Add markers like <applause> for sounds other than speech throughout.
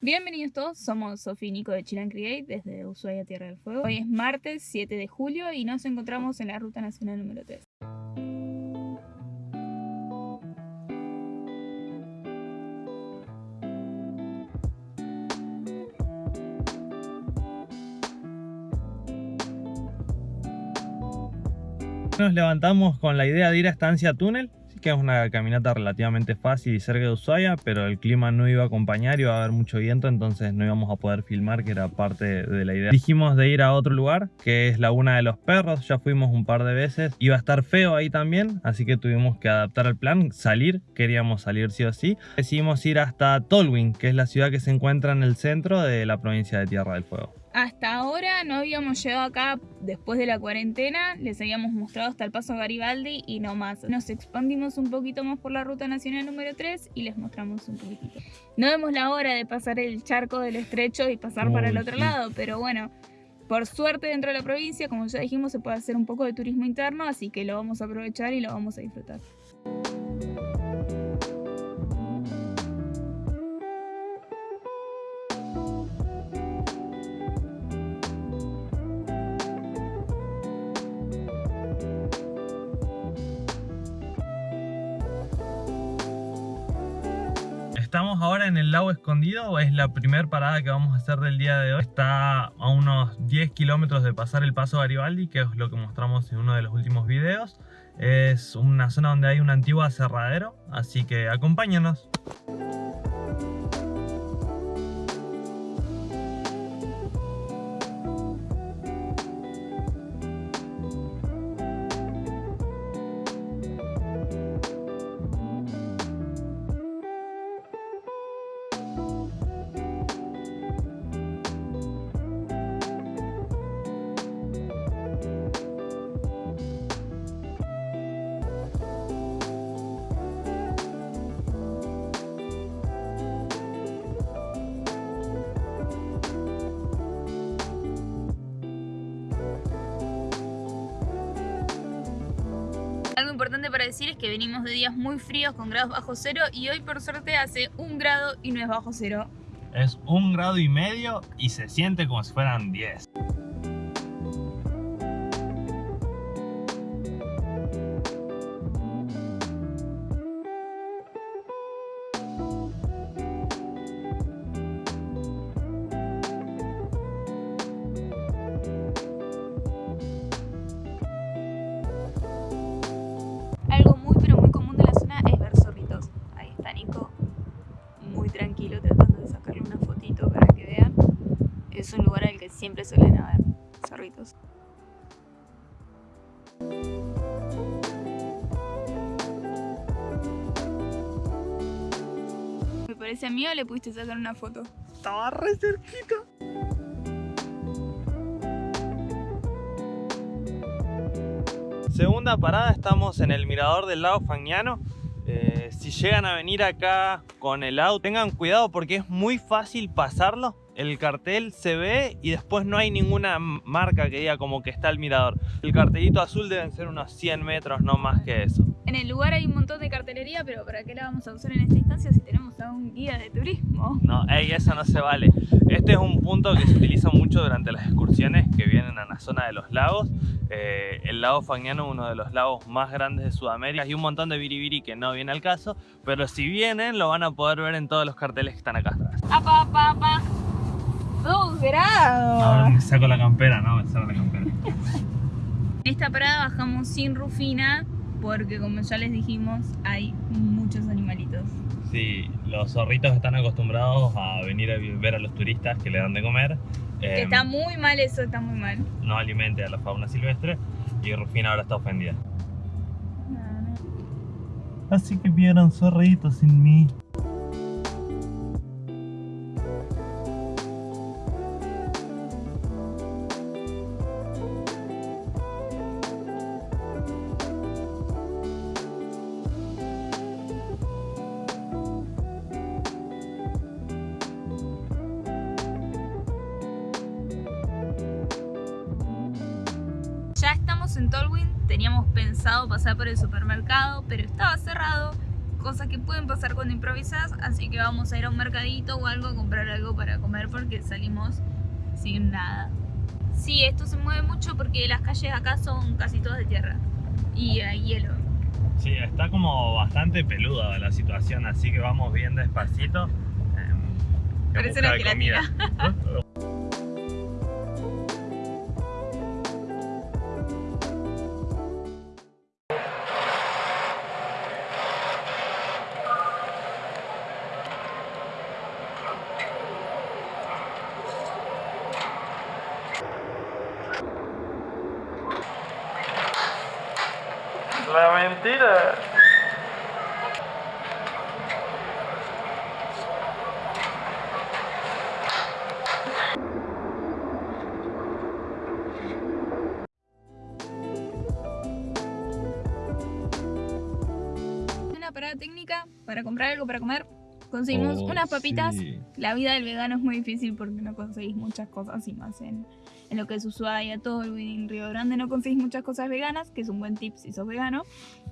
Bienvenidos todos, somos Sofi y Nico de Chilan Create desde Ushuaia Tierra del Fuego. Hoy es martes 7 de julio y nos encontramos en la Ruta Nacional número 3. Nos levantamos con la idea de ir a Estancia Túnel, que es una caminata relativamente fácil y cerca de Ushuaia, pero el clima no iba a acompañar, iba a haber mucho viento, entonces no íbamos a poder filmar, que era parte de la idea. Dijimos de ir a otro lugar, que es Laguna de los Perros, ya fuimos un par de veces, iba a estar feo ahí también, así que tuvimos que adaptar el plan, salir, queríamos salir sí o sí. Decidimos ir hasta Tolwyn, que es la ciudad que se encuentra en el centro de la provincia de Tierra del Fuego. Hasta ahora no habíamos llegado acá después de la cuarentena, les habíamos mostrado hasta el paso Garibaldi y no más. Nos expandimos un poquito más por la ruta nacional número 3 y les mostramos un poquitito. No vemos la hora de pasar el charco del estrecho y pasar para el otro sí. lado, pero bueno, por suerte dentro de la provincia, como ya dijimos, se puede hacer un poco de turismo interno, así que lo vamos a aprovechar y lo vamos a disfrutar. Estamos ahora en el lago escondido, es la primera parada que vamos a hacer del día de hoy. Está a unos 10 kilómetros de pasar el paso Garibaldi, que es lo que mostramos en uno de los últimos videos. Es una zona donde hay un antiguo aserradero, así que acompáñanos. Importante para decir es que venimos de días muy fríos con grados bajo cero y hoy por suerte hace un grado y no es bajo cero. Es un grado y medio y se siente como si fueran 10. Siempre suelen haber zorritos. Me parece a mí o le pudiste sacar una foto. Estaba re cerquita. Segunda parada, estamos en el mirador del lago Fagnano. Eh, si llegan a venir acá con el auto, tengan cuidado porque es muy fácil pasarlo. El cartel se ve y después no hay ninguna marca que diga como que está el mirador. El cartelito azul deben ser unos 100 metros, no más que eso. En el lugar hay un montón de cartelería, pero ¿para qué la vamos a usar en esta instancia si tenemos a un guía de turismo? No, ey, eso no se vale. Este es un punto que se utiliza mucho durante las excursiones que vienen a la zona de los lagos. Eh, el lago Fagnano es uno de los lagos más grandes de Sudamérica y un montón de biribiri que no viene al caso, pero si vienen lo van a poder ver en todos los carteles que están acá atrás. ¡Apa, apa, apa! ¡Dos grados! Ahora me saco la campera, no, me saco la campera. En esta parada bajamos sin Rufina porque como ya les dijimos hay muchos animalitos. Sí, los zorritos están acostumbrados a venir a ver a los turistas que le dan de comer. Que Eh, está muy mal eso, está muy mal. no alimente a la fauna silvestre y Rufina ahora está ofendida. Así que vieron zorritos sin mí. En Tolwyn, teníamos pensado pasar por el supermercado, pero estaba cerrado cosas que pueden pasar cuando improvisas, así que vamos a ir a un mercadito o algo a comprar algo para comer porque salimos sin nada. Sí, esto se mueve mucho porque las calles acá son casi todas de tierra y hay hielo. Sí, está como bastante peluda la situación, así que vamos bien despacito. Eh, Parece una gelatina. <laughs> La mentira. Una parada técnica para comprar algo para comer. Conseguimos Oh, unas papitas. sí. La vida del vegano es muy difícil porque no conseguís muchas cosas y más en, en lo que es Ushuaia, todo el en Río Grande no conseguís muchas cosas veganas, que es un buen tip si sos vegano,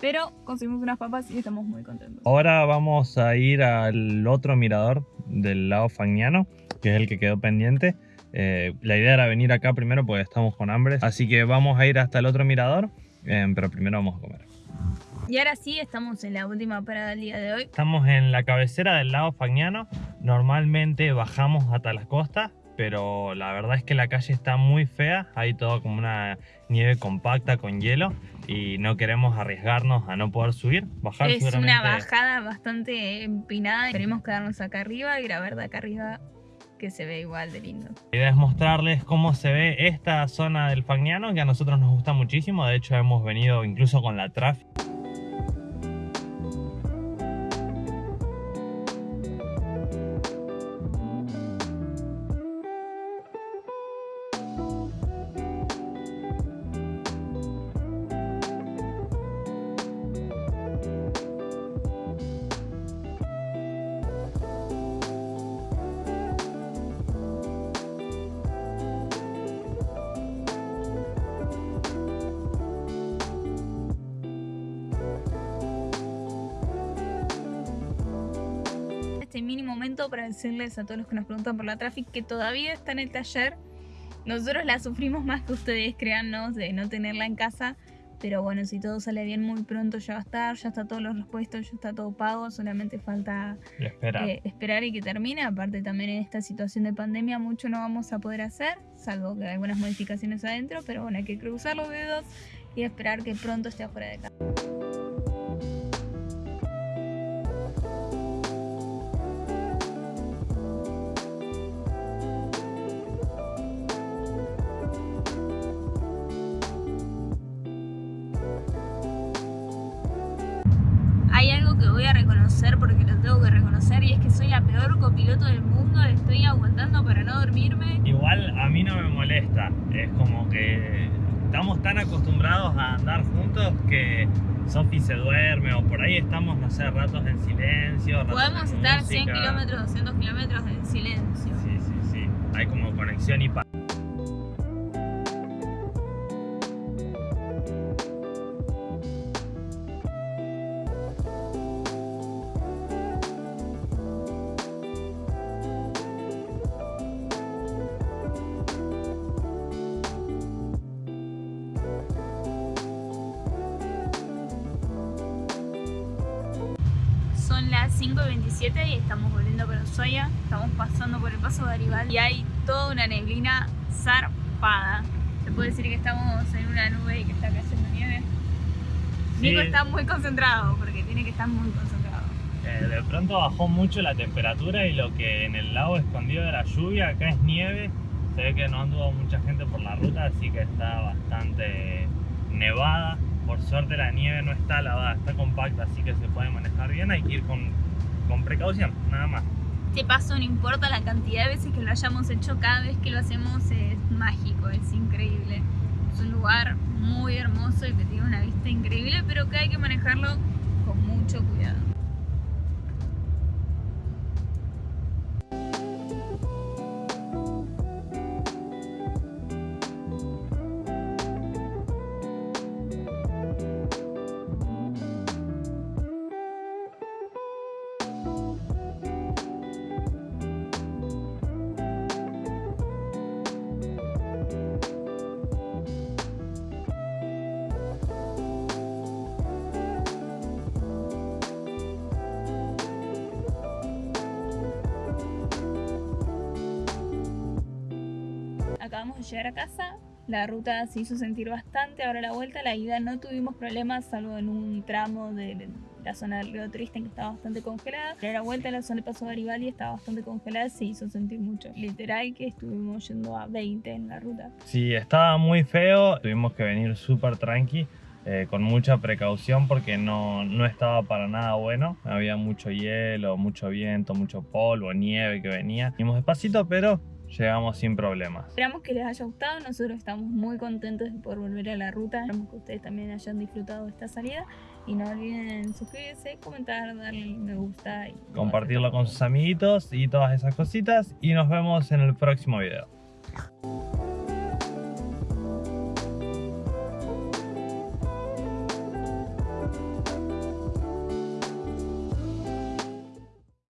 pero conseguimos unas papas y estamos muy contentos. Ahora vamos a ir al otro mirador del lago Fagnano, que es el que quedó pendiente. Eh, la idea era venir acá primero porque estamos con hambre, así que vamos a ir hasta el otro mirador, eh, pero primero vamos a comer. Y ahora sí, estamos en la última parada del día de hoy. Estamos en la cabecera del lago Fagnano. Normalmente bajamos hasta las costas, pero la verdad es que la calle está muy fea. Hay todo como una nieve compacta con hielo y no queremos arriesgarnos a no poder subir. Bajar Es una bajada bastante empinada. Queremos quedarnos acá arriba y grabar de acá arriba que se ve igual de lindo. La idea es mostrarles cómo se ve esta zona del Fagnano, que a nosotros nos gusta muchísimo. De hecho, hemos venido incluso con la traffic. Este mini momento para decirles a todos los que nos preguntan por la traffic que todavía está en el taller. Nosotros la sufrimos más que ustedes, créannos, de no tenerla en casa. Pero bueno, si todo sale bien muy pronto ya va a estar, ya está todos los repuestos, ya está todo pago, solamente falta Espera. eh, esperar y que termine. Aparte también en esta situación de pandemia mucho no vamos a poder hacer, salvo que hay algunas modificaciones adentro, pero bueno, hay que cruzar los dedos y esperar que pronto esté afuera de casa. Reconocer porque lo tengo que reconocer y es que soy la peor copiloto del mundo, estoy aguantando para no dormirme. Igual a mí no me molesta. Es como que estamos tan acostumbrados a andar juntos que Sofi se duerme o por ahí estamos, no sé, ratos en silencio. ratos Podemos estar 100 música. kilómetros, 200 kilómetros en silencio. Sí, sí, sí. Hay como conexión y paz. Son las 5 y 27 y estamos volviendo para Ushuaia. Estamos pasando por el paso Garibaldi y hay toda una neblina zarpada. Se puede decir que estamos en una nube y que está cayendo nieve. Sí. Nico está muy concentrado porque tiene que estar muy concentrado. Eh, de pronto bajó mucho la temperatura y lo que en el lago escondido de la lluvia, acá es nieve. Se ve que no anduvo mucha gente por la ruta, así que está bastante nevada. Por suerte la nieve no está lavada, está compacta, así que se puede manejar bien. Hay que ir con, con precaución, nada más. Este paso no importa la cantidad de veces que lo hayamos hecho, cada vez que lo hacemos es mágico, es increíble. Es un lugar muy hermoso y que tiene una vista increíble, pero que hay que manejarlo con mucho cuidado. Acabamos de llegar a casa. La ruta se hizo sentir bastante, ahora la vuelta, la ida no tuvimos problemas, salvo en un tramo de la zona del río Triste que estaba bastante congelada. Pero la vuelta, la zona de Paso Garibaldi estaba bastante congelada, se hizo sentir mucho. Literal que estuvimos yendo a 20 en la ruta. Sí, estaba muy feo, tuvimos que venir súper tranqui. Eh, con mucha precaución porque no, no estaba para nada bueno. Había mucho hielo, mucho viento, mucho polvo, nieve que venía. Venimos despacito, pero llegamos sin problemas. Esperamos que les haya gustado, nosotros estamos muy contentos de poder volver a la ruta. Esperamos que ustedes también hayan disfrutado esta salida. Y no olviden suscribirse, comentar, darle me gusta. Y Compartirlo con sus amiguitos y todas esas cositas. Y nos vemos en el próximo video.